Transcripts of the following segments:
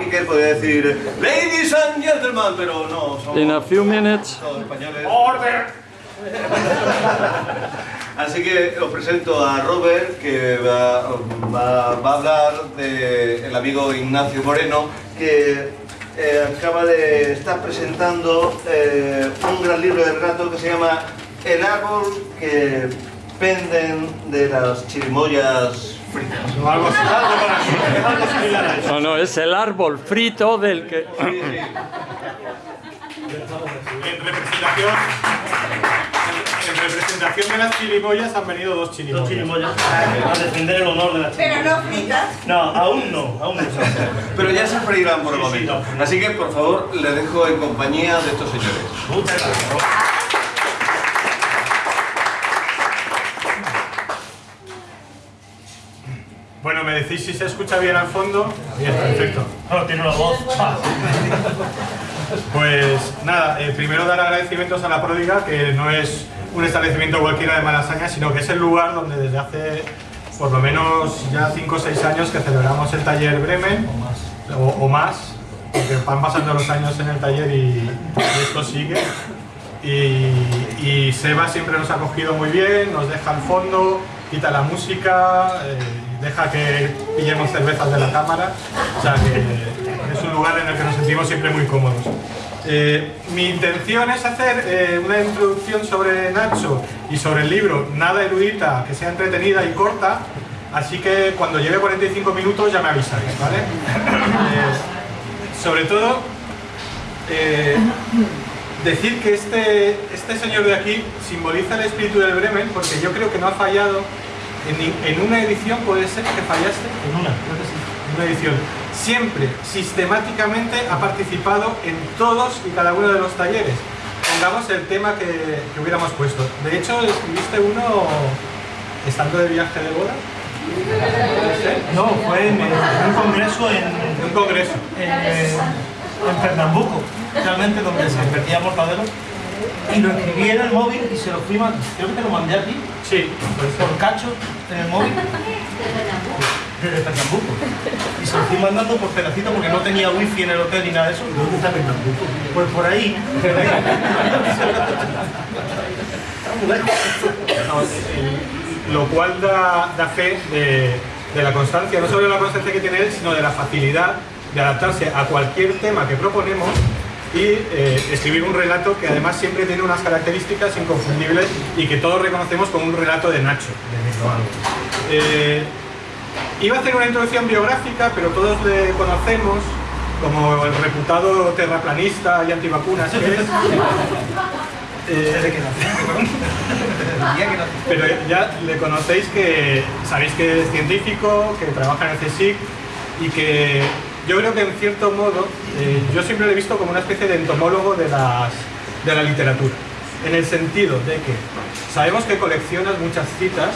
Iker podría decir Ladies and gentlemen, pero no, somos In a few minutes. todos españoles. ¡Order! Así que os presento a Robert, que va, va- va a hablar del amigo Ignacio Moreno, que eh, acaba de estar presentando eh, un gran libro de relato que se llama El árbol que penden de las chirimoyas fritas. O algo, algo para- es algo similar a eso. No, no, es el árbol frito del que... Sí, sí. En representación, en representación de las chirimoyas han venido dos Dos chirimoyas. chirimoyas a defender el honor de la Pero chirimoya. no fritas. No, aún no, aún no. Pero ya se freirán por el Sí, sí, momento. no. Así que, por favor, le dejo en compañía de estos señores. Muchas gracias. Bueno, me decís si se escucha bien al fondo. Bien, perfecto. No, tiene la voz. Pues nada, eh, primero dar agradecimientos a la Pródiga, que no es un establecimiento cualquiera de Malasaña, sino que es el lugar donde desde hace por lo menos ya 5 o 6 años que celebramos el taller Bremen, o, o más, porque van pasando los años en el taller y, y esto sigue. Y, y Seba siempre nos ha acogido muy bien, nos deja al fondo, quita la música, eh, deja que pillemos cervezas de la cámara, o sea que es un lugar en el que nos sentimos siempre muy cómodos. Eh, mi intención es hacer eh, una introducción sobre Nacho y sobre el libro, nada erudita, que sea entretenida y corta, así que cuando lleve 45 minutos ya me avisáis, ¿vale? Eh, sobre todo, decir que este, este señor de aquí simboliza el espíritu del Bremen porque yo creo que no ha fallado en, una edición, puede ser que fallaste, En una, creo que sí. en una edición. Siempre, sistemáticamente ha participado en todos y cada uno de los talleres. Pongamos el tema que, que hubiéramos puesto. De hecho, escribiste uno estando de viaje de boda. No, fue en, en un congreso en, En un congreso. en, en Pernambuco, realmente donde se invertía mortadelo. Y lo escribí en el móvil y se lo fui mandando. Creo que te lo mandé a ti, Sí, por cacho, en el móvil. Desde Pernambuco. Y se lo fui mandando por pedacito porque no tenía wifi en el hotel ni nada de eso. ¿Dónde está Pernambuco? Pues por ahí. Lo cual da, da fe de, de la constancia, no solo de la constancia que tiene él, sino de la facilidad de adaptarse a cualquier tema que proponemos y eh, escribir un relato que además siempre tiene unas características inconfundibles y que todos reconocemos como un relato de Nacho, de. Eh, iba a hacer una introducción biográfica, pero todos le conocemos como el reputado terraplanista y antivacunas que es. Eh, pero ya le conocéis que sabéis que es científico, que trabaja en el CSIC y que yo creo que en cierto modo eh, yo siempre le he visto como una especie de entomólogo de, las, de la literatura. En el sentido de que sabemos que coleccionas muchas citas,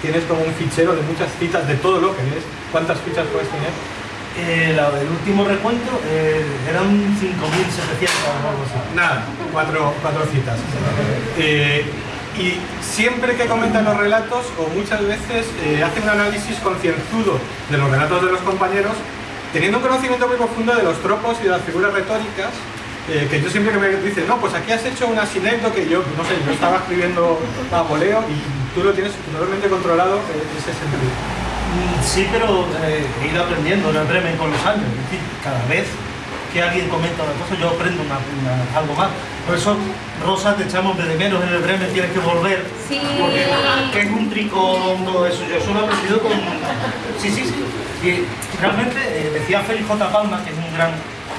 tienes como un fichero de muchas citas de todo lo que lees. ¿Cuántas fichas puedes tener? Eh, la del último recuento eh, eran 5.700 o algo así. Nada, cuatro, cuatro citas. Eh, y siempre que comentan los relatos, o muchas veces eh, hace un análisis concienzudo de los relatos de los compañeros, teniendo un conocimiento muy profundo de los tropos y de las figuras retóricas, eh, que yo siempre que me dicen, no, pues aquí has hecho una sinécdoque, que yo, no sé, yo estaba escribiendo a voleo y tú lo tienes totalmente controlado eh, ese sentido. Mm, Sí, pero eh, he ido aprendiendo en Bremen con los años. Es decir, cada vez que alguien comenta una cosa, yo aprendo una- una- algo más. Por eso, Rosa, te echamos de menos en el Bremen, tienes que volver. Sí. Porque que es un tricón, todo eso. Yo solo he aprendido con... Sí, sí, sí. Y realmente, eh, decía Félix J. Palma, que es un gran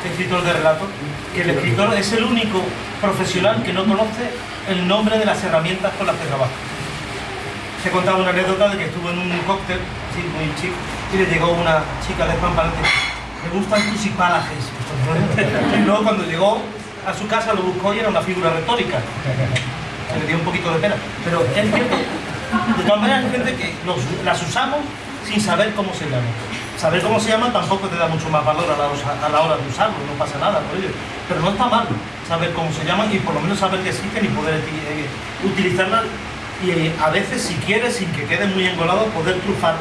escritor de relatos, que el escritor es el único profesional que no conoce el nombre de las herramientas con las que trabaja. Te contaba una anécdota de que estuvo en un cóctel, sí, muy chic, y le llegó una chica de Juan Palante. Me gustan tus hipálages. Y luego cuando llegó a su casa lo buscó y era una figura retórica. Se le dio un poquito de pena. Pero es cierto, de todas maneras hay gente que las usamos sin saber cómo se llaman. Saber cómo se llaman tampoco te da mucho más valor a la, hora de usarlo, no pasa nada por ello. Pero no está mal saber cómo se llaman y por lo menos saber que existen y poder eh, utilizarlas y eh, a veces si quieres, sin que quede muy engolado, poder trufar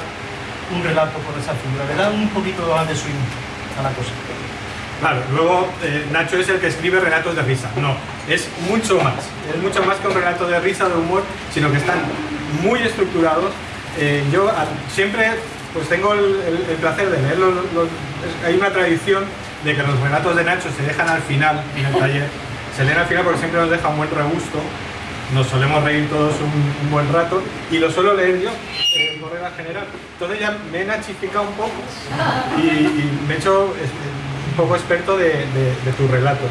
un relato con esa figura. Le da un poquito de swing. a la cosa. Claro, luego eh, Nacho es el que escribe relatos de risa. No, es mucho más. Es mucho más que un relato de risa, de humor, sino que están muy estructurados. Eh, yo siempre pues tengo el, placer de leerlos. hay una tradición de que los relatos de Nacho se dejan al final en el taller. Se leen al final porque siempre nos deja un buen regusto. Nos solemos reír todos un, buen rato y lo suelo leer yo, eh, por regla general. Entonces ya me he nachificado un poco y, me he hecho poco experto de, tus relatos,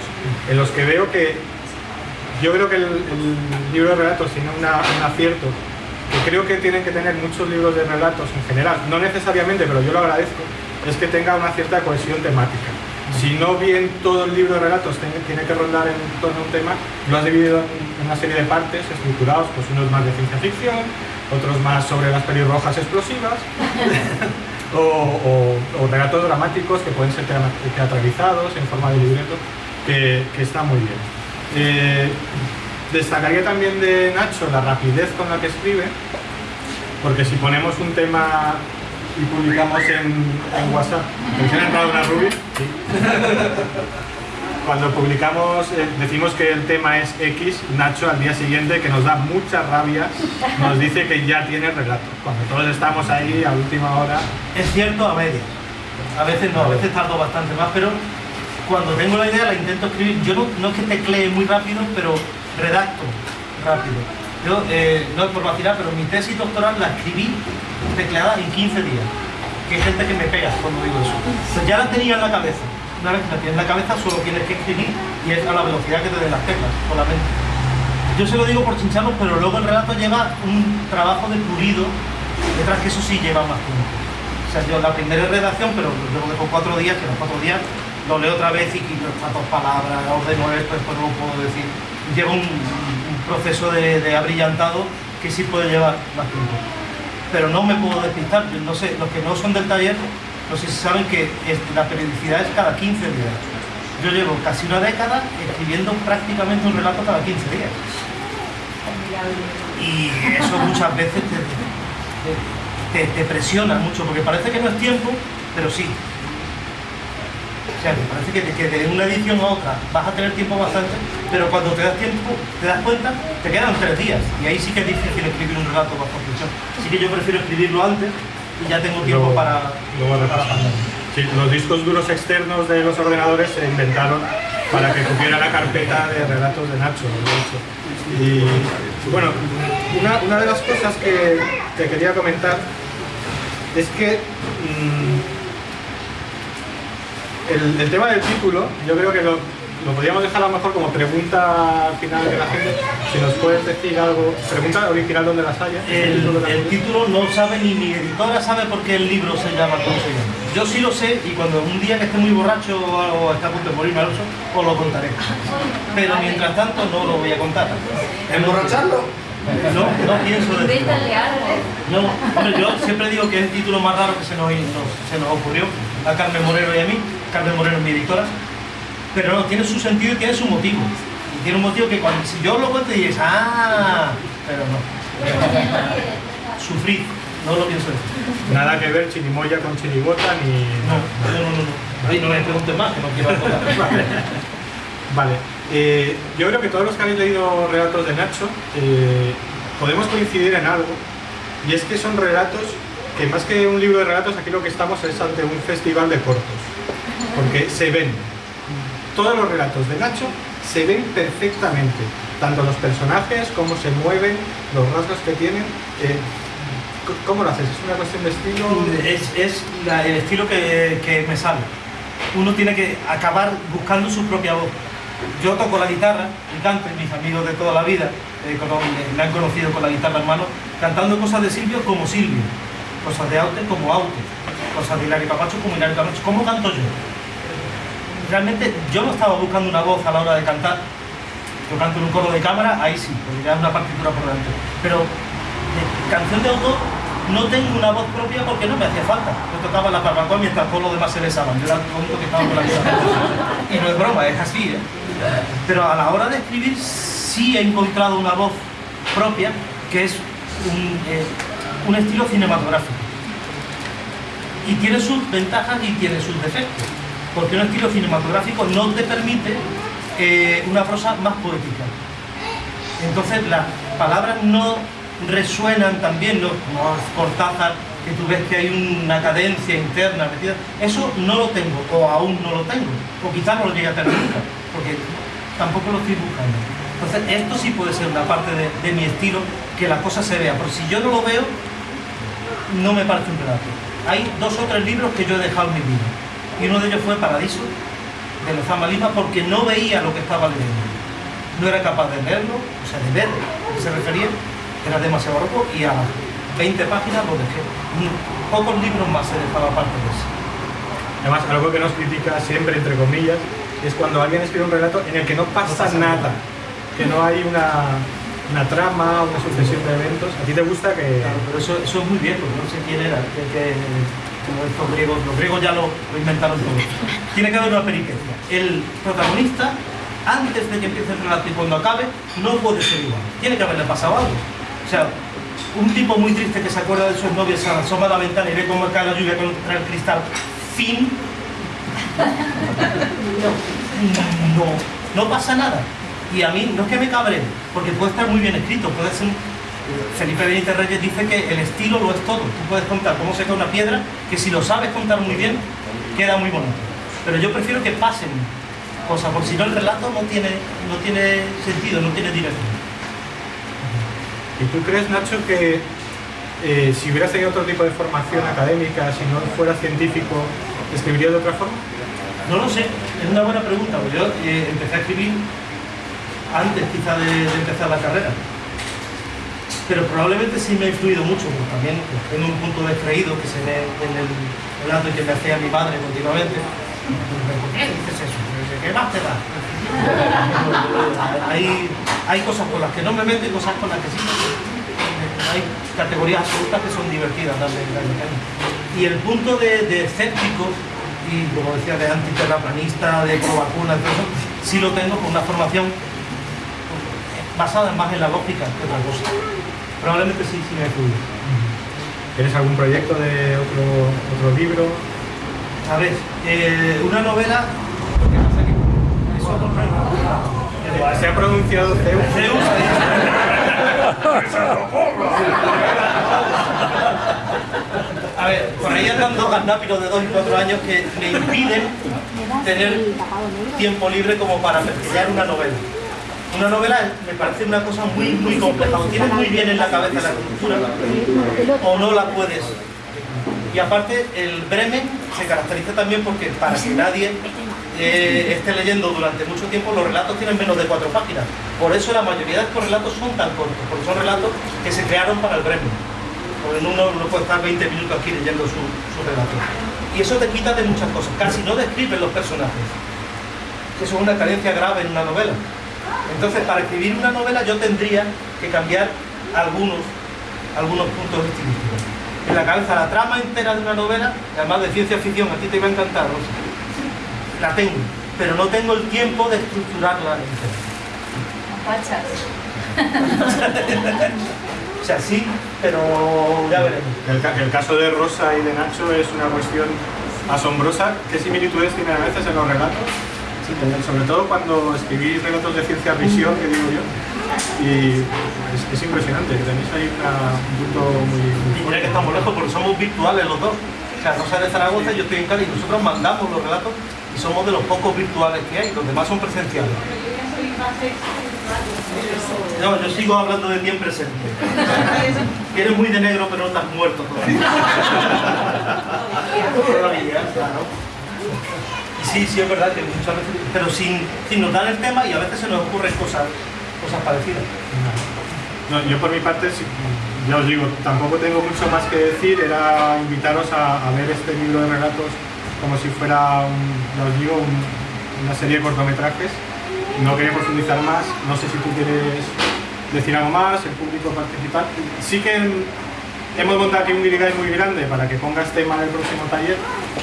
en los que veo que yo creo que el, libro de relatos tiene una- un acierto, que creo que tienen que tener muchos libros de relatos en general, no necesariamente, pero yo lo agradezco, es que tenga una cierta cohesión temática. Si no bien todo el libro de relatos tiene, tiene que rondar en torno a un tema, lo has dividido en una serie de partes estructurados, pues unos más de ciencia ficción, otros más sobre las pelirrojas explosivas, o, o- relatos dramáticos que pueden ser teatralizados en forma de libreto, que, que está muy bien. Eh, destacaría también de Nacho la rapidez con la que escribe, porque si ponemos un tema y publicamos en, en WhatsApp, ¿te han entrado una Ruby? Sí. Cuando publicamos, eh, decimos que el tema es X, Nacho al día siguiente, que nos da mucha rabia, nos dice que ya tiene relato. Cuando todos estamos ahí a última hora, Es cierto a medias. A veces no, a veces tardo bastante más, pero cuando tengo la idea la intento escribir. Yo no, es que teclee muy rápido, pero redacto rápido. Eh, no es por vacilar, pero mi tesis doctoral la escribí tecleada en 15 días. Que hay gente que me pega cuando digo eso. Pues ya la tenía en la cabeza. Una vez que la tienes en la cabeza, solo tienes que escribir y es a la velocidad que te den las teclas, con la mente. Yo se lo digo por chincharlo, pero luego el relato lleva un trabajo de pulido detrás que eso sí lleva más tiempo. O sea, yo la primera redacción, pero luego dejo cuatro días, que los cuatro días lo leo otra vez y quito estas dos palabras, ordeno esto, después no lo puedo decir. Lleva un, un proceso de, de abrillantado que sí puede llevar más tiempo. Pero no me puedo despistar, yo no sé, los que no son del taller, no sé si saben que la periodicidad es cada 15 días. Yo llevo casi una década escribiendo prácticamente un relato cada 15 días. Y eso muchas veces te, te, te presiona mucho, porque parece que no es tiempo, pero sí. O sea, que parece que, que de una edición a otra vas a tener tiempo bastante, pero cuando te das tiempo, te das cuenta, te quedan tres días. Y ahí sí que es difícil escribir un relato bajo presión. Así que yo prefiero escribirlo antes y ya tengo tiempo para. Sí, los discos duros externos de los ordenadores se inventaron para que cupiera la carpeta de relatos de Nacho, de hecho. Y bueno, una, una de las cosas que, que quería comentar es que mm, el, el tema del título, yo creo que lo, lo podríamos dejar a lo mejor como pregunta final de la gente. Si nos puedes decir algo, pregunta original donde las haya. El, título el no sabe ni mi editora sabe por qué el libro se llama como se llama. Yo sí lo sé y cuando un día que esté muy borracho o esté a punto de morirme al oso, os lo contaré. Pero mientras tanto no lo voy a contar. ¿Emborracharlo? No, no pienso decirlo. No, hombre, yo siempre digo que es el título más raro que se nos, nos- se nos ocurrió a Carmen Moreno y a mí. Carmen Moreno es mi editora. Pero no, tiene su sentido y tiene su motivo. Y tiene un motivo que cuando si yo lo cuento dices, ah, pero no. Sufrir, no lo pienso decir. Nada que ver chirimoya con chirigota ni... No, no, no, no. no. Ay, no me preguntes más, que no quiero acordar. Vale, eh, yo creo que todos los que habéis leído relatos de Nacho eh, podemos coincidir en algo y es que son relatos que más que un libro de relatos aquí lo que estamos es ante un festival de cortos porque se ven todos los relatos de Nacho se ven perfectamente tanto los personajes como se mueven los rasgos que tienen eh, ¿cómo lo haces? ¿es una cuestión de estilo? Es, el estilo que, me sale. Uno tiene que acabar buscando su propia voz. Yo toco la guitarra y canto, mis amigos de toda la vida eh, cono- me- han conocido con la guitarra en mano, cantando cosas de Silvio como Silvio, cosas de Aute como Aute, cosas de Hilari Capacho como Hilari Capacho. ¿Cómo canto yo? Realmente yo no estaba buscando una voz a la hora de cantar. Yo canto en un coro de cámara, ahí sí, porque ya es una partitura por delante. Pero canción de autor no tengo una voz propia porque no me hacía falta. Yo tocaba la barbacoa mientras todos los demás se besaban. Yo era el único que estaba con la guitarra. Y no es broma, es así. ¿eh? Pero a la hora de escribir sí he encontrado una voz propia que es un, eh, un estilo cinematográfico. Y tiene sus ventajas y tiene sus defectos. Porque un estilo cinematográfico no te permite eh, una prosa más poética. Entonces las palabras no resuenan también, no, como Cortázar, que tú ves que hay una cadencia interna metida. Eso no lo tengo, o aún no lo tengo, o quizás no lo llegue a tener nunca, porque tampoco lo estoy buscando. Entonces esto sí puede ser una parte de, de mi estilo, que la cosa se vea, porque si yo no lo veo, no me parece un relato. Hay dos o tres libros que yo he dejado en mi vida, y uno de ellos fue Paradiso, de Lezama Lima, porque no veía lo que estaba leyendo. No era capaz de leerlo, o sea, de ver a qué se refería, era demasiado barroco, y a las 20 páginas lo dejé. Pocos libros más se dejaba parte de eso. Además, algo que nos critica siempre, entre comillas, es cuando alguien escribe un relato en el que no pasa, pasa nada, nada. que no hay una, una trama, una sucesión de eventos. ¿A ti te gusta que...? Claro, pero eso, eso es muy viejo, no sé quién era, que, que- como estos griegos, los griegos ya lo, inventaron todo. Tiene que haber una peripecia. El protagonista, antes de que empiece el relato y cuando acabe, no puede ser igual. Tiene que haberle pasado algo. O sea, un tipo muy triste que se acuerda de sus novias, se asoma a la ventana y ve cómo cae la lluvia contra el cristal. Fin. No, no pasa nada. Y a mí no es que me cabre, porque puede estar muy bien escrito, puede ser... Felipe Benítez Reyes dice que el estilo lo es todo. Tú puedes contar cómo se cae una piedra, que si lo sabes contar muy bien, queda muy bonito. Pero yo prefiero que pasen cosas, porque si no el relato no tiene, no tiene sentido, no tiene dirección. ¿Y tú crees, Nacho, que eh, si hubieras tenido otro tipo de formación académica, si no fueras científico, escribirías de otra forma? No lo sé, es una buena pregunta, porque yo eh, empecé a escribir antes quizá de, de empezar la carrera. Pero probablemente sí me ha influido mucho, porque también tengo un punto descreído que se ve en el relato que me hacía mi madre continuamente. ¿Por qué dices eso? ¿Qué más te da? hay, hay cosas con las que no me meto y cosas con las que sí me. Hay categorías absolutas que son divertidas. Y el punto de, de escéptico y como decía de antiterraplanista, de pro vacuna, todo eso, sí lo tengo con una formación basada más en la lógica que otra cosa. Probablemente sí, sí me ha influido. ¿Tienes algún proyecto de otro, otro libro? A ver, eh, una novela. Que pasa que eso no Se ha pronunciado Zeus. Zeus, A ver, por ahí andan dos gandápiros de 2 y 4 años que me impiden tener tiempo libre como para pesquillar una novela. Una novela me parece una cosa muy, muy compleja. O tienes muy bien en la cabeza la estructura o no la puedes. Y aparte, el Bremen se caracteriza también porque para que nadie eh, esté leyendo durante mucho tiempo, los relatos tienen menos de cuatro páginas. Por eso la mayoría de estos relatos son tan cortos, porque son relatos que se crearon para el Bremen. Porque uno no puede estar 20 minutos aquí leyendo su, su relato. Y eso te quita de muchas cosas. Casi no describen los personajes. Eso es una carencia grave en una novela. Entonces, para escribir una novela yo tendría que cambiar algunos, algunos puntos estilísticos. En la cabeza la trama entera de una novela, además de ciencia ficción, a ti te iba a encantar, Rosa. La tengo, pero no tengo el tiempo de estructurarla entera. O sea, sí, pero ya veremos. El, el caso de Rosa y de Nacho es una cuestión asombrosa. ¿Qué similitudes tienen a veces en los relatos? Eh, Sobre todo cuando escribís relatos de ciencia ficción, que digo yo. Y es, es impresionante, que tenéis ahí una- un punto muy, muy Y que estamos lejos porque somos virtuales los dos. O sea, Rosa de Zaragoza y yo estoy en Cádiz. Nosotros mandamos los relatos y somos de los pocos virtuales que hay. Los demás son presenciales. No, yo sigo hablando de ti en presente. Eres muy de negro, pero no estás muerto todavía. Todavía, claro. Sí, sí es verdad que muchas veces, pero sin, sin notar el tema y a veces se nos ocurren cosas, cosas parecidas. No, yo por mi parte, sí, ya os digo, tampoco tengo mucho más que decir, era invitaros a, a ver este libro de relatos como si fuera, un- ya os digo, un- una serie de cortometrajes. No quería profundizar más, no sé si tú quieres decir algo más, el público participar. Sí que en- hemos montado aquí un guirigay muy grande para que pongas tema en el próximo taller.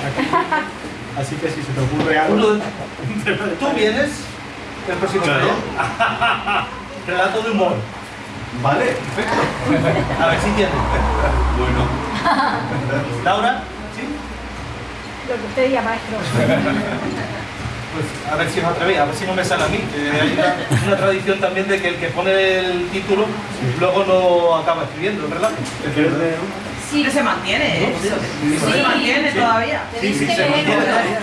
aquí. Así que si se te ocurre algo... Uno de- Tú vienes el próximo Claro. Relato de humor. Vale, perfecto. A ver si tienes. Bueno. Laura, ¿sí? Lo que usted diga, maestro. Pues a ver si os atrevéis, a ver si no me sale a mí. hay una, una tradición también de que el que pone el título luego no acaba escribiendo, ¿verdad? ¿Quieres leer uno? Sí, Que se mantiene, ¿eh? Eso se mantiene todavía. Sí, sí, se mantiene. leer.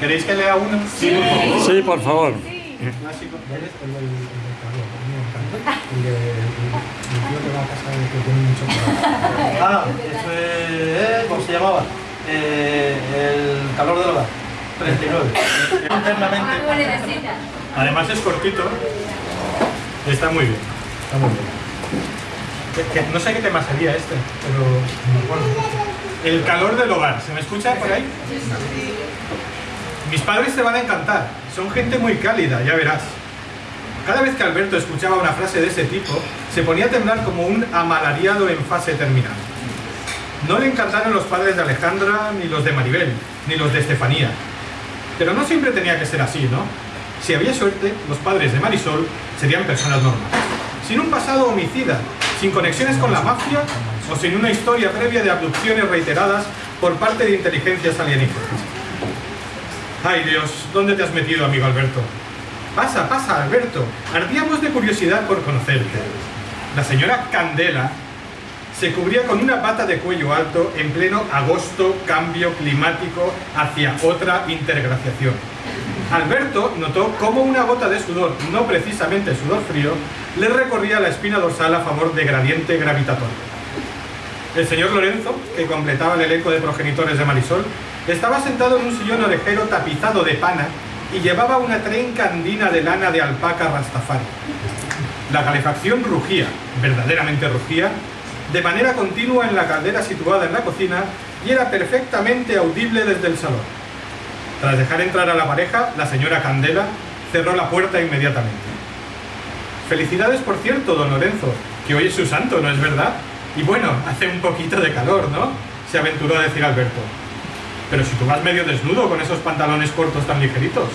¿Queréis que lea uno? Sí, Sí, por favor. Ah, eso es. ¿Cómo se llamaba? Eh, el calor del hogar. 39. Internamente. Necesita. Además es cortito. Está muy bien. Está muy bien. No sé qué tema sería este, pero bueno. El calor del hogar. ¿Se me escucha por ahí? Mis padres te van a encantar. Son gente muy cálida, ya verás. Cada vez que Alberto escuchaba una frase de ese tipo, se ponía a temblar como un amalariado en fase terminal. No le encantaron los padres de Alejandra, ni los de Maribel, ni los de Estefanía. Pero no siempre tenía que ser así, ¿no? Si había suerte, los padres de Marisol serían personas normales. Sin un pasado homicida, sin conexiones con la mafia o sin una historia previa de abducciones reiteradas por parte de inteligencias alienígenas. Ay Dios, ¿dónde te has metido, amigo Alberto? Pasa, pasa, Alberto. Ardíamos de curiosidad por conocerte. La señora Candela se cubría con una pata de cuello alto en pleno agosto cambio climático hacia otra interglaciación. Alberto notó cómo una gota de sudor, no precisamente sudor frío, le recorría la espina dorsal a favor de gradiente gravitatorio. El señor Lorenzo, que completaba el elenco de progenitores de Marisol, estaba sentado en un sillón orejero tapizado de pana y llevaba una trenca andina de lana de alpaca rastafari. La calefacción rugía, verdaderamente rugía, de manera continua en la caldera situada en la cocina y era perfectamente audible desde el salón. Tras dejar entrar a la pareja, la señora Candela cerró la puerta inmediatamente. Felicidades, por cierto, don Lorenzo, que hoy es su santo, ¿no es verdad? Y bueno, hace un poquito de calor, ¿no? Se aventuró a decir Alberto. Pero si tú vas medio desnudo con esos pantalones cortos tan ligeritos.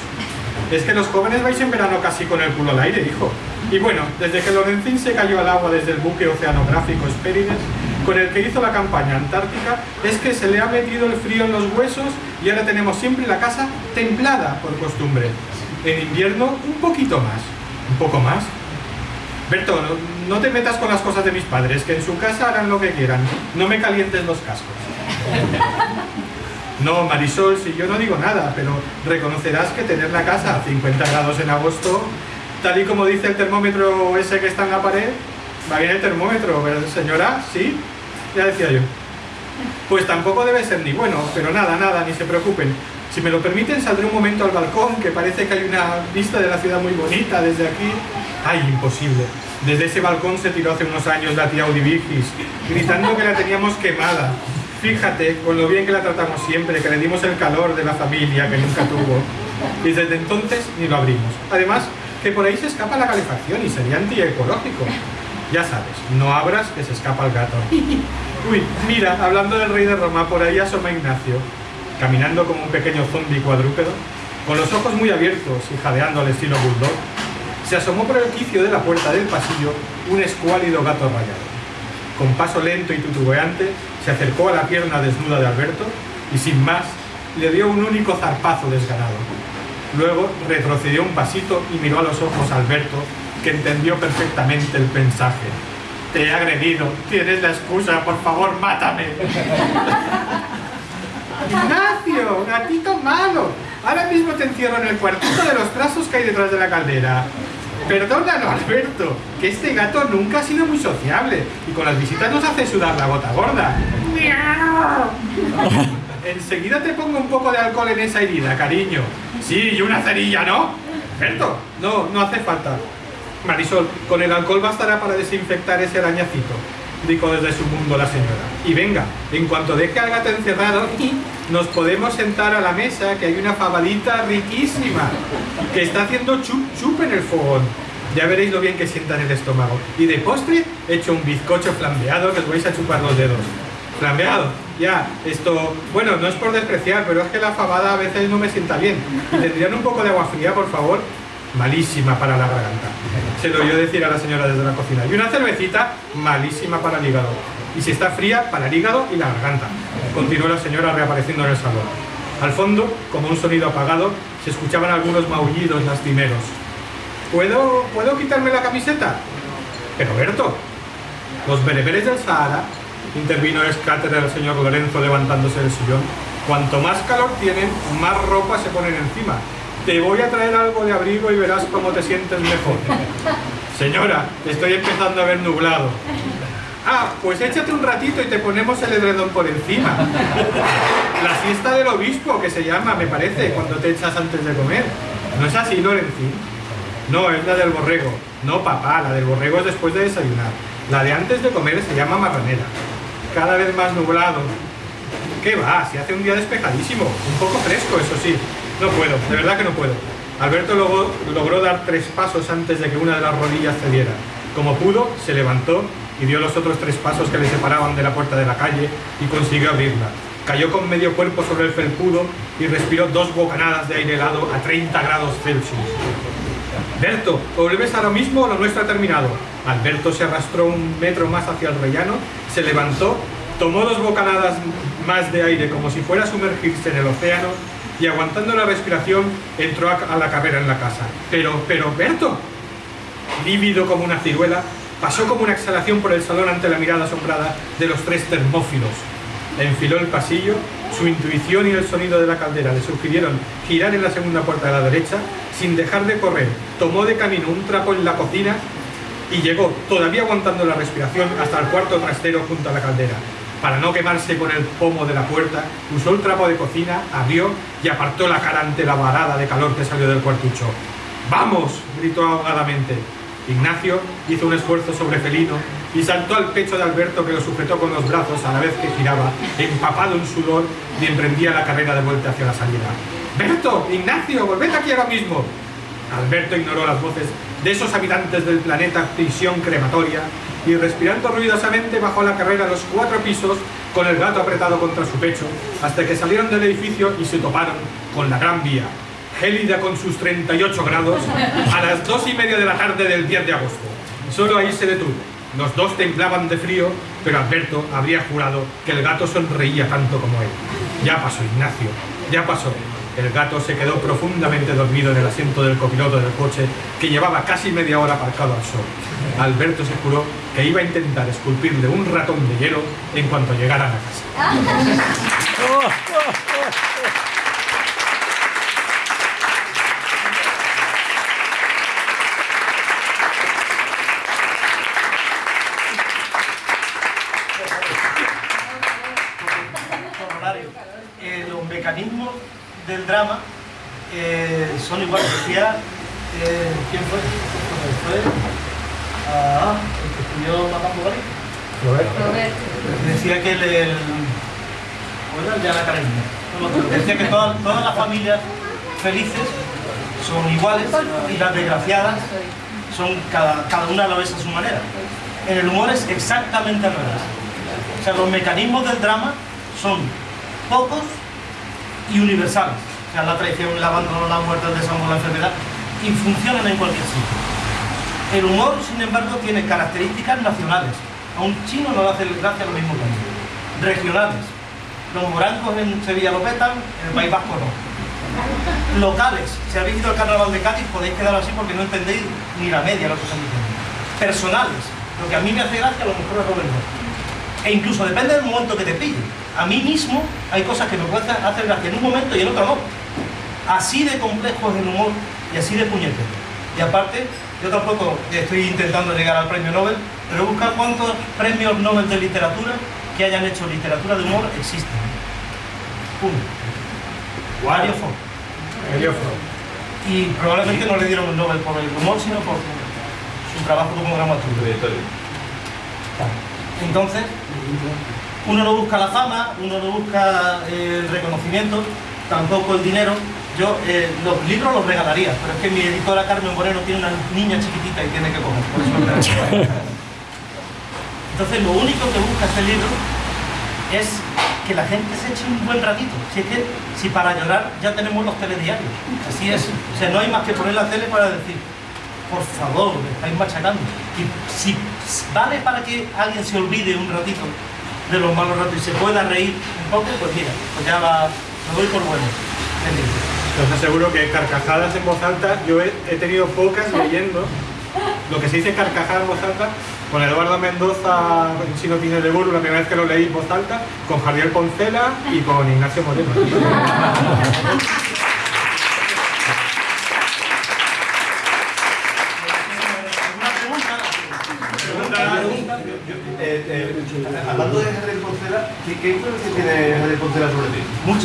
Es que los jóvenes vais en verano casi con el culo al aire, hijo. Y bueno, desde que Lorenzín se cayó al agua desde el buque oceanográfico Espérides, con el que hizo la campaña antártica, es que se le ha metido el frío en los huesos y ahora tenemos siempre la casa templada por costumbre. En invierno, un poquito más. ¿Un poco más? Berto, no, te metas con las cosas de mis padres, que en su casa harán lo que quieran. No me calientes los cascos. No, Marisol, si yo no digo nada, pero reconocerás que tener la casa a 50 grados en agosto, tal y como dice el termómetro ese que está en la pared, va bien el termómetro, ¿verdad, señora? ¿Sí? Ya decía yo. Pues tampoco debe ser ni bueno, pero nada, nada, ni se preocupen. Si me lo permiten, saldré un momento al balcón, que parece que hay una vista de la ciudad muy bonita desde aquí. ¡Ay, imposible! Desde ese balcón se tiró hace unos años la tía Audivigis, gritando que la teníamos quemada. Fíjate, con lo bien que la tratamos siempre, que le dimos el calor de la familia que nunca tuvo. Y desde entonces ni lo abrimos. Además, que por ahí se escapa la calefacción y sería antiecológico. Ya sabes, no abras que se escapa el gato. Uy, mira, hablando del rey de Roma, por ahí asoma Ignacio, caminando como un pequeño zombi cuadrúpedo, con los ojos muy abiertos y jadeando al estilo bulldog, se asomó por el quicio de la puerta del pasillo un escuálido gato rayado. Con paso lento y tutubeante, se acercó a la pierna desnuda de Alberto y sin más, le dio un único zarpazo desganado. Luego retrocedió un pasito y miró a los ojos a Alberto, que entendió perfectamente el mensaje. Te he agredido, tienes la excusa, por favor, mátame. Ignacio, gatito malo. Ahora mismo te encierro en el cuartito de los trazos que hay detrás de la caldera. Perdónalo, Alberto, que este gato nunca ha sido muy sociable y con las visitas nos hace sudar la gota gorda. ¡Miau! Enseguida te pongo un poco de alcohol en esa herida, cariño. Sí, y una cerilla, ¿no? Alberto, no, no hace falta. Marisol, con el alcohol bastará para desinfectar ese arañacito, dijo desde su mundo la señora. Y venga, en cuanto deje al gato encerrado, nos podemos sentar a la mesa, que hay una fabadita riquísima, que está haciendo chup chup en el fogón. Ya veréis lo bien que sienta en el estómago. Y de postre, he hecho un bizcocho flambeado que os vais a chupar los dedos. Flambeado, ya, esto, bueno, no es por despreciar, pero es que la fabada a veces no me sienta bien. ¿Y tendrían un poco de agua fría, por favor? Malísima para la garganta. Se lo oyó decir a la señora desde la cocina. Y una cervecita, malísima para el hígado. Y si está fría, para el hígado y la garganta. Continuó la señora reapareciendo en el salón. Al fondo, como un sonido apagado, se escuchaban algunos maullidos lastimeros. ¿Puedo, ¿Puedo quitarme la camiseta? Pero Berto, los bereberes del Sahara, intervino el escáter del señor Lorenzo levantándose del sillón, cuanto más calor tienen, más ropa se ponen encima. Te voy a traer algo de abrigo y verás cómo te sientes mejor. Señora, estoy empezando a ver nublado. Ah, pues échate un ratito y te ponemos el edredón por encima. La siesta del obispo, que se llama, me parece, cuando te echas antes de comer. ¿No es así, Lorencín? No, es la del borrego. No, papá, la del borrego es después de desayunar. La de antes de comer se llama marranera. Cada vez más nublado. ¿Qué va? Si hace un día despejadísimo. Un poco fresco, eso sí. No puedo, de verdad que no puedo. Alberto logró, dar tres pasos antes de que una de las rodillas cediera. Como pudo, se levantó y dio los otros tres pasos que le separaban de la puerta de la calle y consiguió abrirla. Cayó con medio cuerpo sobre el felpudo y respiró dos bocanadas de aire helado a 30 grados Celsius. Berto, o vuelves ahora mismo o lo nuestro ha terminado. Alberto se arrastró un metro más hacia el rellano, se levantó, tomó dos bocanadas más de aire como si fuera a sumergirse en el océano y aguantando la respiración entró a la carrera en la casa. Pero, pero, Berto, lívido como una ciruela, pasó como una exhalación por el salón ante la mirada asombrada de los tres termófilos. Enfiló el pasillo, su intuición y el sonido de la caldera le sugirieron girar en la segunda puerta de la derecha, sin dejar de correr, tomó de camino un trapo en la cocina y llegó, todavía aguantando la respiración, hasta el cuarto trastero junto a la caldera. Para no quemarse con el pomo de la puerta, usó el trapo de cocina, abrió y apartó la cara ante la varada de calor que salió del cuartucho. ¡Vamos! gritó ahogadamente. Ignacio hizo un esfuerzo sobre felino y saltó al pecho de Alberto que lo sujetó con los brazos a la vez que giraba, empapado en sudor, y emprendía la carrera de vuelta hacia la salida. ¡Berto! ¡Ignacio! ¡Volved aquí ahora mismo! Alberto ignoró las voces de esos habitantes del planeta prisión crematoria y respirando ruidosamente bajó la carrera los cuatro pisos con el gato apretado contra su pecho hasta que salieron del edificio y se toparon con la Gran Vía, gélida con sus 38 grados, a las dos y media de la tarde del 10 de agosto. Solo ahí se detuvo. Los dos temblaban de frío, pero Alberto habría jurado que el gato sonreía tanto como él. Ya pasó, Ignacio, ya pasó. El gato se quedó profundamente dormido en el asiento del copiloto del coche que llevaba casi media hora aparcado al sol. Alberto se juró que iba a intentar esculpirle un ratón de hielo en cuanto llegara a la casa. Eh, los mecanismos del drama eh, son iguales. Decía, eh, ¿quién fue? ¿Quién fue? Ah, que estudió Matando Gari. Decía que el... el ¿Cómo era el de Ana Karenina? No me acuerdo. Decía que todas, todas las familias felices son iguales y las desgraciadas son cada, cada una lo es a su manera. En el humor es exactamente al revés. O sea, los mecanismos del drama son pocos y universales. O sea, la traición, el abandono, la muerte, el desamor, la enfermedad, y funcionan en cualquier sitio. El humor, sin embargo, tiene características nacionales. A un chino no le hace gracia lo mismo que a mí. Regionales. Los morancos en Sevilla lo petan, en el País Vasco no. Locales. Si habéis ido al carnaval de Cádiz podéis quedar así porque no entendéis ni la media lo que están diciendo. Personales. Lo que a mí me hace gracia a lo mejor es Robert no. E incluso depende del momento que te pille. A mí mismo hay cosas que me pueden hacer gracia en un momento y en otro no. Así de complejo es el humor y así de puñetero. Y aparte, yo tampoco estoy intentando llegar al premio Nobel, pero buscar cuántos premios Nobel de literatura que hayan hecho literatura de humor existen. Uno. Fro. Y probablemente no le dieron el Nobel por el humor, sino por su trabajo como dramaturgo. Entonces, uno no busca la fama, uno no busca el reconocimiento, tampoco el dinero. Yo eh, los libros los regalaría, pero es que mi editora Carmen Moreno tiene una niña chiquitita y tiene que comer, por eso me. Entonces, lo único que busca este libro es que la gente se eche un buen ratito. Si es que, si para llorar ya tenemos los telediarios, así es. O sea, no hay más que poner la tele para decir, por favor, me estáis machacando. Y si, ¿vale para que alguien se olvide un ratito de los malos ratos y se pueda reír un poco? Pues mira, pues ya va, lo doy por bueno. Os aseguro que carcajadas en voz alta, yo he, tenido pocas leyendo lo que se dice carcajada en voz alta con Eduardo Mendoza en Chino Tiene de Burro, la primera vez que lo leí en voz alta, con Javier Poncela y con Ignacio Moreno. ¿Alguna pregunta? Eh, eh, hablando de Javier Poncela, ¿qué, qué influencia tiene Javier Poncela sobre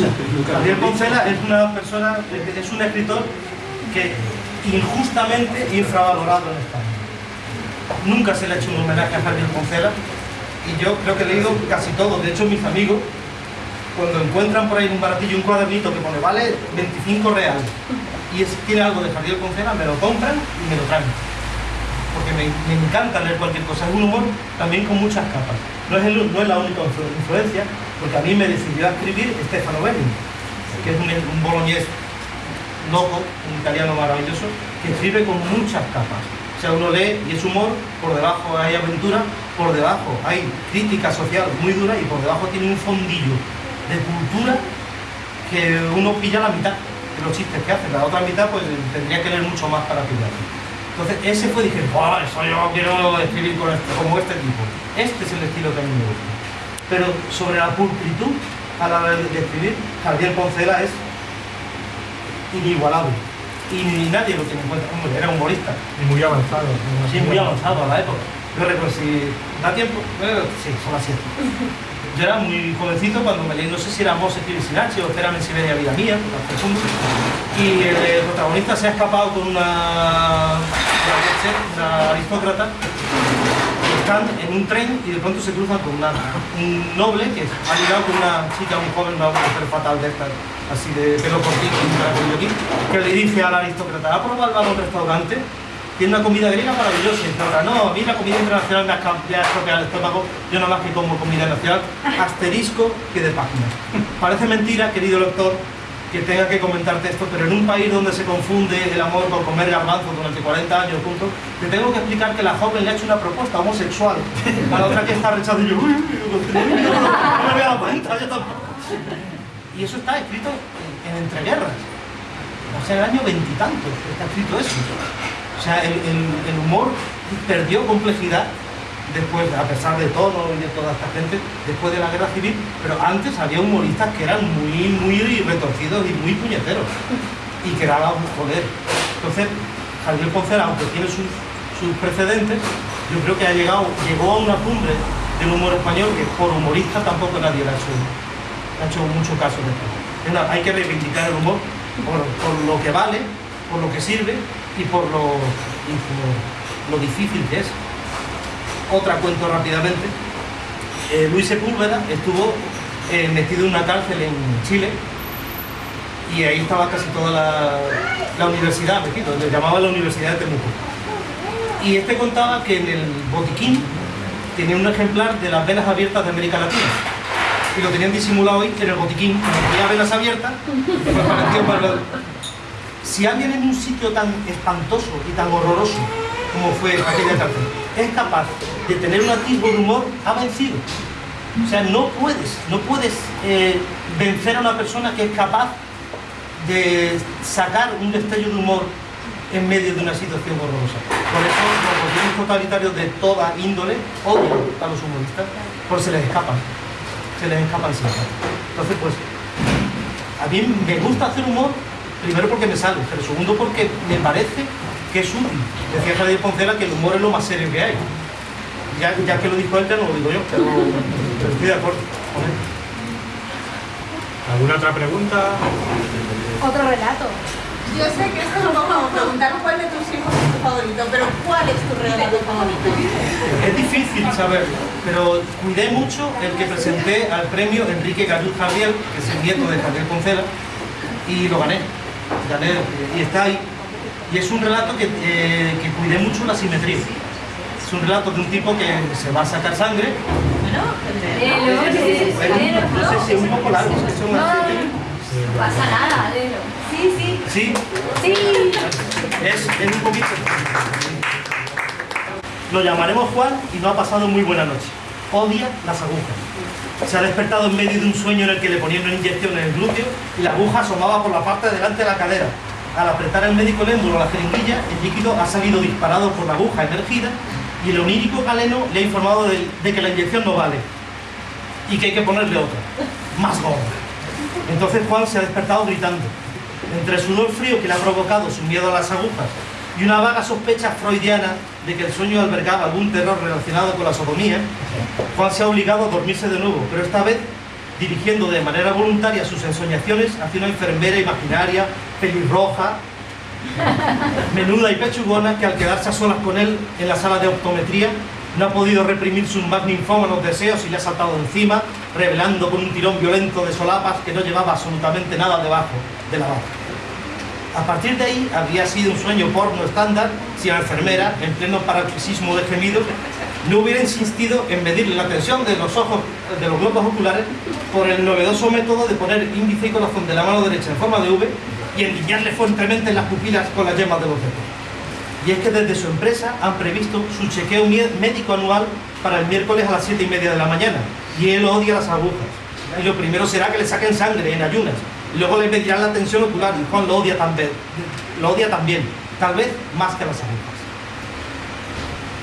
ti? Muchas. Javier Poncela es una persona, es un escritor que injustamente infravalorado en España. Nunca se le ha hecho un homenaje a Javier Poncela y yo creo que he leído casi todo. De hecho, mis amigos, cuando encuentran por ahí un baratillo un cuadernito que pone vale 25 reales y es, tiene algo de Javier Poncela, me lo compran y me lo traen. Porque me, me encanta leer cualquier cosa. Es un humor también con muchas capas. No es, el- no es la única influ- influencia, porque a mí me decidió a escribir Stefano Belli, que es un, un boloñés loco, un italiano maravilloso, que escribe con muchas capas. O sea, uno lee y es humor, por debajo hay aventura, por debajo hay crítica social muy dura y por debajo tiene un fondillo de cultura que uno pilla la mitad de los chistes que hace. La otra mitad pues tendría que leer mucho más para pillarlo. Entonces ese fue, dije, ¡buah, eso yo quiero escribir con este- como este tipo! Este es el estilo que a mí me gusta. Pero sobre la pulcritud a la hora de escribir, Javier Poncela es inigualable. Y ni nadie lo tiene en cuenta. Hombre, era humorista. Y muy avanzado. Sí, muy avanzado a la época. Yo recuerdo, si da tiempo, eh, sí, son las 7. Yo era muy jovencito cuando me leí, no sé si era Mose Sinachi o Espérame en Siberia, vida mía. Y el, eh, protagonista se ha escapado con una, una, aristócrata están en un tren y de pronto se cruzan con un noble que ha ligado con una chica muy joven, una mujer fatal de estas, así de pelo cortito un que le dice al aristócrata, ¿ha probado algo un restaurante? Tiene una comida griega maravillosa. Y ahora, no, a mí la comida internacional me ha estropeado el estómago, yo nada más que como comida nacional, asterisco que de páginas. Parece mentira, querido lector, que tenga que comentarte esto, pero en un país donde se confunde el amor con comer garbanzos durante 40 años juntos, te tengo que explicar que la joven le ha hecho una propuesta homosexual a la otra que está rechazando y yo, uy, uy, uy, no me había dado cuenta, yo tampoco. Y eso está escrito en entreguerras. O sea, el año veintitantos está escrito eso. O sea, el, humor perdió complejidad después, a pesar de todo y de toda esta gente, después de la guerra civil, pero antes había humoristas que eran muy, muy retorcidos y muy puñeteros y que daban poder. Entonces, Javier Poncela, aunque tiene sus, sus precedentes, yo creo que ha llegado, llegó a una cumbre del humor español que por humorista tampoco nadie ha hecho, ha hecho mucho caso de esto. Hay que reivindicar el humor por, lo que vale, por lo que sirve y por lo, lo difícil que es. Otra cuento rápidamente. Eh, Luis Sepúlveda estuvo eh, metido en una cárcel en Chile y ahí estaba casi toda la, universidad metido, le llamaban la Universidad de Temuco. Y este contaba que en el botiquín tenía un ejemplar de las venas abiertas de América Latina. Y lo tenían disimulado ahí en el botiquín, como tenía venas abiertas, pues parecía para Si alguien en un sitio tan espantoso y tan horroroso como fue aquella cárcel, es capaz de tener un atisbo de humor, ha vencido. O sea, no puedes, no puedes eh, vencer a una persona que es capaz de sacar un destello de humor en medio de una situación horrorosa. Por eso los gobiernos totalitarios de toda índole odian a los humoristas, porque se les escapan, se les escapan siempre. Entonces, pues, a mí me gusta hacer humor, primero porque me sale, pero segundo porque me parece que es útil. Decía Javier Poncela que el humor es lo más serio que hay. Ya, ya que lo dijo él, ya no lo digo yo, pero, pero estoy de acuerdo con él. ¿Alguna otra pregunta? Otro relato. Yo sé que esto es como preguntar cuál de tus hijos es tu favorito, pero ¿cuál es tu relato favorito? Es difícil saberlo, pero cuidé mucho el que presenté al premio Enrique Galluz Javier, que es el nieto de Javier Poncela, y lo gané. Gané y está ahí. Y es un relato que, eh, que cuidé mucho la simetría. Es un relato de un tipo que se va a sacar sangre. Léelo, léelo, No sé si es un poco largo, es que son No, pasa nada, léelo. Sí, sí, Sí, sí. es, es un poquito. Lo llamaremos Juan y no ha pasado muy buena noche. Odia las agujas. Se ha despertado en medio de un sueño en el que le ponían una inyección en el glúteo y la aguja asomaba por la parte de delante de la cadera. Al apretar el médico el émbolo a la jeringuilla, el líquido ha salido disparado por la aguja emergida y el onírico galeno le ha informado de, de que la inyección no vale y que hay que ponerle otra, más gorda. Entonces Juan se ha despertado gritando. Entre sudor frío que le ha provocado su miedo a las agujas y una vaga sospecha freudiana de que el sueño albergaba algún terror relacionado con la sodomía, Juan se ha obligado a dormirse de nuevo, pero esta vez dirigiendo de manera voluntaria sus ensoñaciones hacia una enfermera imaginaria, pelirroja, menuda y pechugona, que al quedarse a solas con él en la sala de optometría no ha podido reprimir sus más ninfómanos deseos y le ha saltado encima, revelando con un tirón violento de solapas que no llevaba absolutamente nada debajo de la. A partir de ahí habría sido un sueño porno estándar si la enfermera, en pleno paroxismo de gemidos, no hubiera insistido en medirle la tensión de los ojos, de los globos oculares, por el novedoso método de poner índice y corazón de la mano derecha en forma de V y enguiñarle fuertemente en las pupilas con las yemas de los dedos. Y es que desde su empresa han previsto su chequeo médico anual para el miércoles a las 7 y media de la mañana. Y él odia las agujas. Y lo primero será que le saquen sangre en ayunas. Y luego le medirán la tensión ocular. Y Juan lo odia también. Lo odia también. Tal vez más que las agujas.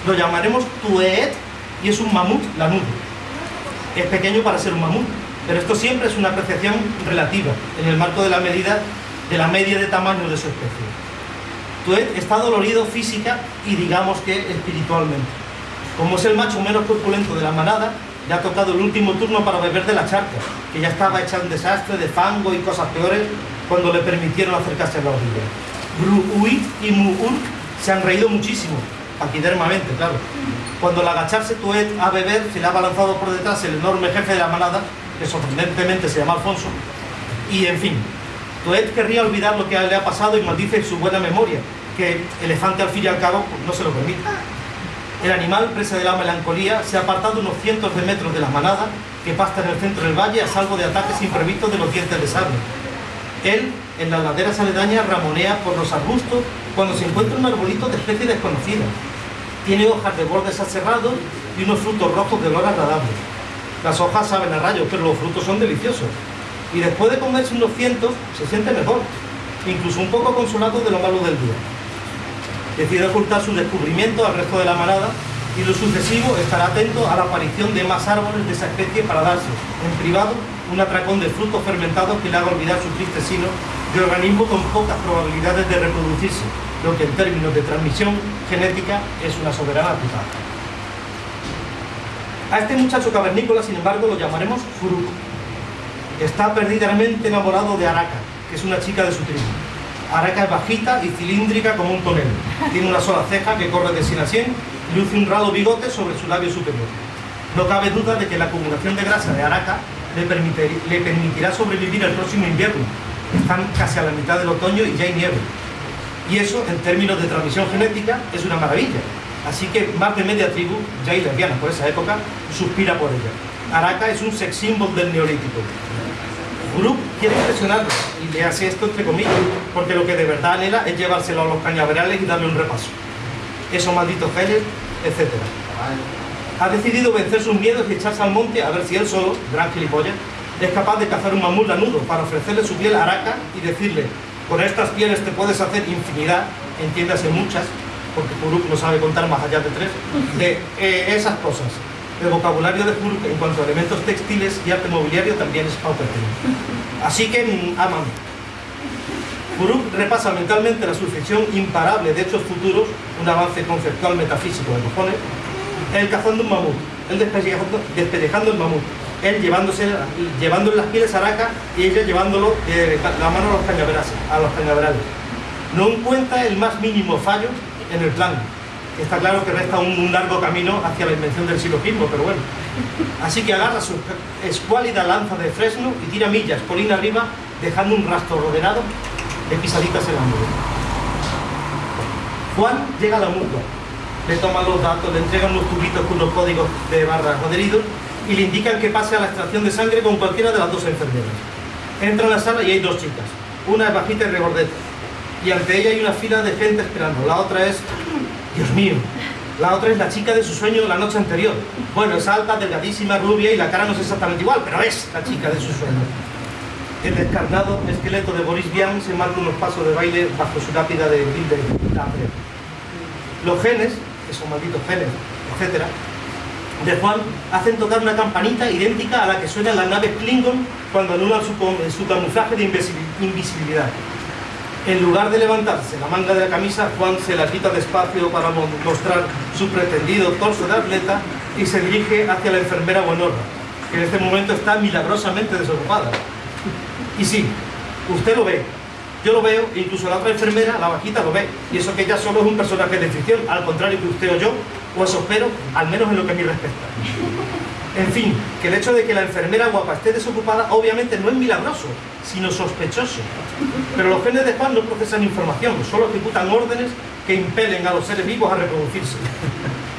Lo llamaremos Tuet y es un mamut lanudo. Es pequeño para ser un mamut, pero esto siempre es una apreciación relativa en el marco de la medida de la media de tamaño de su especie. Tuet está dolorido física y digamos que espiritualmente. Como es el macho menos corpulento de la manada, le ha tocado el último turno para beber de la charca, que ya estaba hecha un desastre de fango y cosas peores cuando le permitieron acercarse a la orilla. Bruuit y Muur se han reído muchísimo, paquidermamente, claro. Cuando al agacharse Tuet a beber, se le ha balanzado por detrás el enorme jefe de la manada, que sorprendentemente se llama Alfonso, y en fin, Tuet querría olvidar lo que le ha pasado y maldice su buena memoria, que elefante al fin y al cabo no se lo permite. El animal, presa de la melancolía, se ha apartado unos cientos de metros de la manada que pasta en el centro del valle a salvo de ataques imprevistos de los dientes de sable. Él, en las laderas aledañas, ramonea por los arbustos cuando se encuentra un arbolito de especie desconocida. Tiene hojas de bordes aserrados y unos frutos rojos de olor agradable. Las hojas saben a rayos, pero los frutos son deliciosos. Y después de comerse unos cientos, se siente mejor, incluso un poco consolado de lo malo del día. Decide ocultar su descubrimiento al resto de la manada y lo sucesivo estará atento a la aparición de más árboles de esa especie para darse, en privado, un atracón de frutos fermentados que le haga olvidar su triste sino de organismo con pocas probabilidades de reproducirse, lo que en términos de transmisión genética es una soberana putada. A este muchacho cavernícola, sin embargo, lo llamaremos Furuk. Está perdidamente enamorado de Araka, que es una chica de su tribu. Araka es bajita y cilíndrica como un tonel. Tiene una sola ceja que corre de 100 a 100 y luce un ralo bigote sobre su labio superior. No cabe duda de que la acumulación de grasa de Araka le, permitir- le permitirá sobrevivir el próximo invierno. Están casi a la mitad del otoño y ya hay nieve. Y eso, en términos de transmisión genética, es una maravilla. Así que más de media tribu, ya lesbiana por esa época, suspira por ella. Araka es un sex symbol del neolítico. Group quiere impresionarlo, y le hace esto entre comillas, porque lo que de verdad anhela es llevárselo a los cañaverales y darle un repaso. Esos malditos genes, etc. Ha decidido vencer sus miedos y echarse al monte a ver si él solo, gran gilipollas, es capaz de cazar un mamut lanudo para ofrecerle su piel a y decirle, con estas pieles te puedes hacer infinidad, entiéndase muchas, porque Kuruk no sabe contar más allá de tres, de eh, esas cosas. El vocabulario de Kuruk en cuanto a elementos textiles y arte mobiliario también es paupérrimo. Así que, mm, ámame. Kuruk repasa mentalmente la sucesión imparable de hechos futuros, un avance conceptual metafísico de cojones, él cazando un mamut, él despellejando, despellejando el mamut, él llevándose, llevándole las pieles a Araka y ella llevándolo de la mano a los cañaverales. A los cañaverales. No encuentra el más mínimo fallo en el plan. Está claro que resta un, largo camino hacia la invención del silogismo, pero bueno. Así que agarra su escuálida lanza de fresno y tira millas colina arriba, dejando un rastro ordenado de pisaditas en la nube. Juan llega a la mutua, le toman los datos, le entregan unos tubitos con unos códigos de barras adheridos y le indican que pase a la extracción de sangre con cualquiera de las dos enfermeras. Entra en la sala y hay dos chicas, una es bajita y regordeta, y ante ella hay una fila de gente esperando, la otra es, Dios mío, La otra es la chica de su sueño la noche anterior. Bueno, es alta, delgadísima, rubia y la cara no es exactamente igual, pero es la chica de su sueño. El descarnado esqueleto de Boris Vian se marca unos pasos de baile bajo su lápida de Lambre. Los genes, esos malditos genes, etcétera, de Juan hacen tocar una campanita idéntica a la que suenan las naves Klingon cuando anulan su, su camuflaje de invisibil- invisibilidad. En lugar de levantarse la manga de la camisa, Juan se la quita despacio para mo- mostrar su pretendido torso de atleta y se dirige hacia la enfermera Buenorra, que en este momento está milagrosamente desocupada. Y sí, usted lo ve, yo lo veo, incluso la otra enfermera, la vaquita, lo ve. Y eso que ella solo es un personaje de ficción, al contrario que usted o yo, o eso espero, al menos en lo que a mí respecta. En fin, que el hecho de que la enfermera guapa esté desocupada obviamente no es milagroso, sino sospechoso. Pero los genes de Juan no procesan información, solo ejecutan órdenes que impelen a los seres vivos a reproducirse.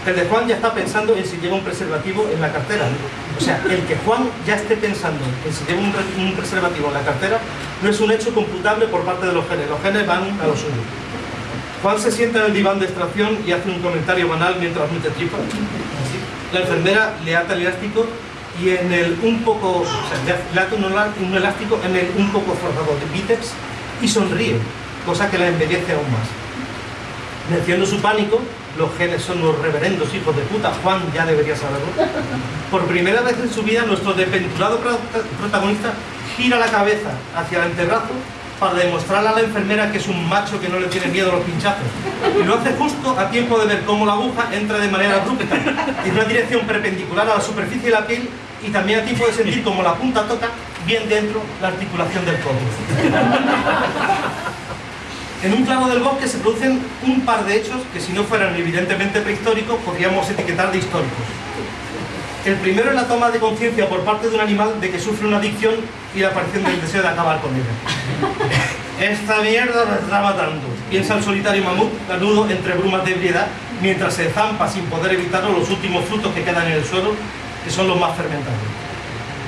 El de Juan ya está pensando en si lleva un preservativo en la cartera. O sea, el que Juan ya esté pensando en si lleva un, re- un preservativo en la cartera no es un hecho computable por parte de los genes. Los genes van a lo suyo. Juan se sienta en el diván de extracción y hace un comentario banal mientras mete tripa. La enfermera le ata el elástico y en el un poco, o sea, le ata elástico en el un poco forzado de bíceps y sonríe, cosa que la embellece aún más. Venciendo su pánico, los genes son los reverendos hijos de puta, Juan ya debería saberlo. Por primera vez en su vida, nuestro desventurado pro- protagonista gira la cabeza hacia el antebrazo para demostrarle a la enfermera que es un macho que no le tiene miedo a los pinchazos. Y lo hace justo a tiempo de ver cómo la aguja entra de manera abrupta, en una dirección perpendicular a la superficie de la piel y también a tiempo de sentir como la punta toca bien dentro la articulación del codo. En un plano del bosque se producen un par de hechos que si no fueran evidentemente prehistóricos podríamos etiquetar de históricos. El primero es la toma de conciencia por parte de un animal de que sufre una adicción y la aparición del deseo de acabar con ella. Esta mierda me está matando, piensa el solitario mamut lanudo entre brumas de ebriedad mientras se zampa sin poder evitarlo los últimos frutos que quedan en el suelo, que son los más fermentados.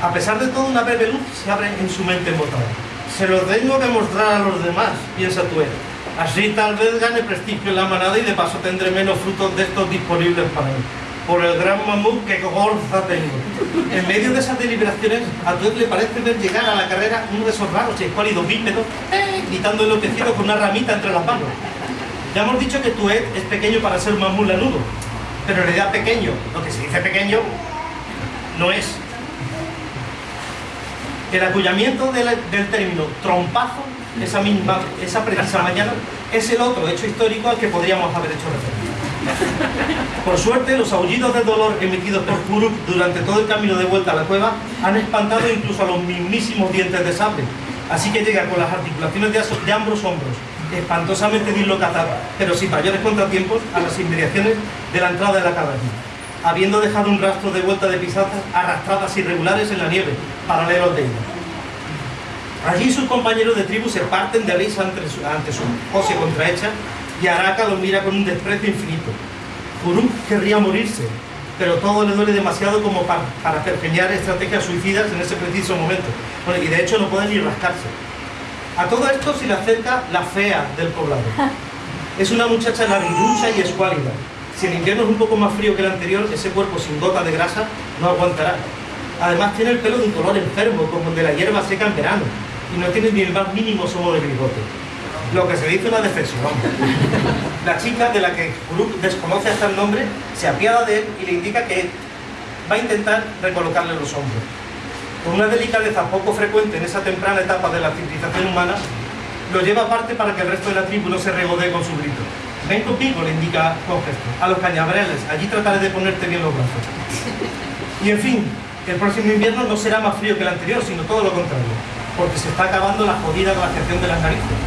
A pesar de todo, una breve luz se abre en su mente embotada. Se lo tengo que mostrar a los demás, piensa Tuer. Así tal vez gane prestigio en la manada y de paso tendré menos frutos de estos disponibles para mí. Por el gran mamut que gorza tengo. En medio de esas deliberaciones, a Tuer le parece ver llegar a la carrera uno de esos raros escuálidos bípedos, ¡eh! gritando enloquecido con una ramita entre las manos. Ya hemos dicho que Tuet es pequeño para ser un mamut lanudo, pero en realidad pequeño, lo que se dice pequeño, no es. El acullamiento del, del término trompazo, esa misma, esa precisa mañana, es el otro hecho histórico al que podríamos haber hecho referencia. Por suerte, los aullidos de dolor emitidos por Kuruk durante todo el camino de vuelta a la cueva han espantado incluso a los mismísimos dientes de sable. Así que llega con las articulaciones de, de ambos hombros, espantosamente dislocado, pero sin mayores contratiempos, a las inmediaciones de la entrada de la caverna habiendo dejado un rastro de vuelta de pisadas arrastradas irregulares en la nieve, paralelos de ella. Allí sus compañeros de tribu se parten de risa ante su, ante su pose contrahecha y Araka lo mira con un desprecio infinito. Kuruk querría morirse, pero todo le duele demasiado como para, para pergeñar estrategias suicidas en ese preciso momento. Bueno, y de hecho no puede ni rascarse. A todo esto se le acerca la fea del poblado. Es una muchacha larguirucha y escuálida. Si el invierno es un poco más frío que el anterior, ese cuerpo sin gota de grasa no aguantará. Además tiene el pelo de un color enfermo, como el de la hierba seca en verano, y no tiene ni el más mínimo somo de bigote. Lo que se dice una defensión. La chica de la que Kuruk desconoce hasta el nombre se apiada de él y le indica que va a intentar recolocarle los hombros. Con una delicadeza poco frecuente en esa temprana etapa de la civilización humana, lo lleva aparte para que el resto de la tribu no se regodee con su grito. Ven conmigo, le indica con a los cañavereles, allí trataré de ponerte bien los brazos. Y en fin, el próximo invierno no será más frío que el anterior, sino todo lo contrario, porque se está acabando la jodida glaciación de las narices.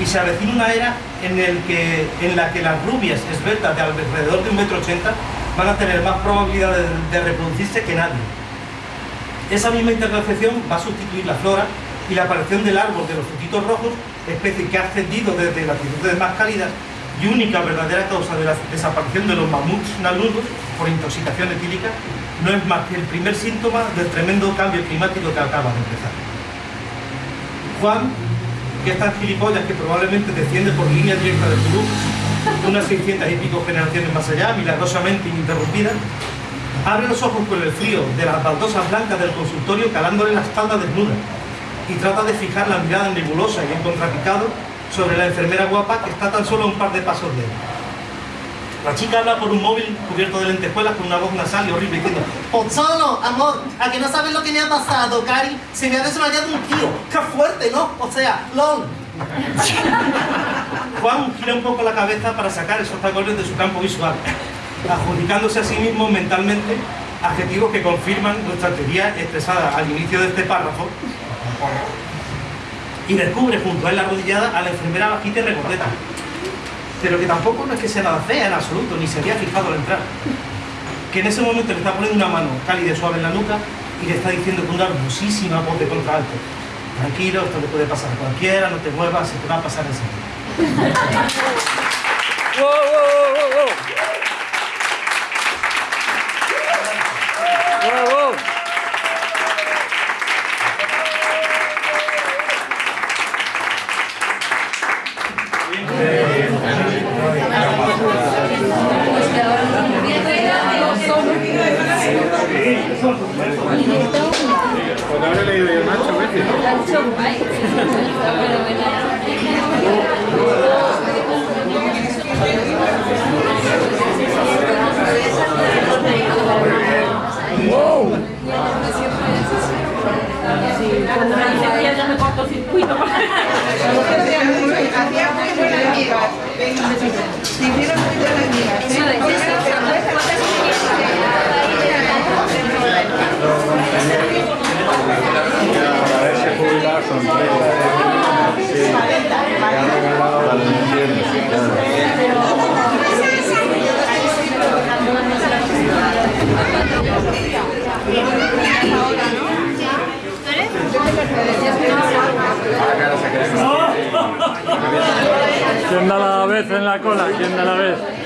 Y se avecina una era en, la que las rubias esbeltas de alrededor de un metro ochenta van a tener más probabilidad de, reproducirse que nadie. Esa misma interglaciación va a sustituir la flora y la aparición del árbol de los frutitos rojos, especie que ha ascendido desde latitudes más cálidas y única verdadera causa de la desaparición de los mamuts naludos por intoxicación etílica, no es más que el primer síntoma del tremendo cambio climático que acaba de empezar. Juan, que es tan gilipollas que probablemente desciende por línea directa de Perú, unas 600 y pico generaciones más allá, milagrosamente ininterrumpida, abre los ojos con el frío de las baldosas blancas del consultorio calándole la espalda desnuda y trata de fijar la mirada nebulosa y en contrapicado sobre la enfermera guapa que está tan solo a un par de pasos de él. La chica habla por un móvil cubierto de lentejuelas con una voz nasal y horrible diciendo Pozzolo, amor, ¿a que no sabes lo que me ha pasado, Cari? Se me ha desmayado un tío. ¡Qué fuerte, ¿no? O sea, LOL. Juan gira un poco la cabeza para sacar esos tacones de su campo visual, adjudicándose a sí mismo mentalmente adjetivos que confirman nuestra teoría expresada al inicio de este párrafo y descubre junto a él arrodillada a la enfermera bajita y recordeta, pero que tampoco no es que sea nada fea en absoluto, ni se había fijado al entrar. Que en ese momento le está poniendo una mano cálida y suave en la nuca y le está diciendo con una hermosísima voz de contralto, tranquilo, esto le puede pasar a cualquiera, no te muevas, se te va a pasar enseguida. ¡Wow, wow, wow, Hacía muy buenas amigas. Se hicieron muy buenas amigas. Son tres. Sí. ¿Quién da la vez en la cola? ¿Quién da la vez?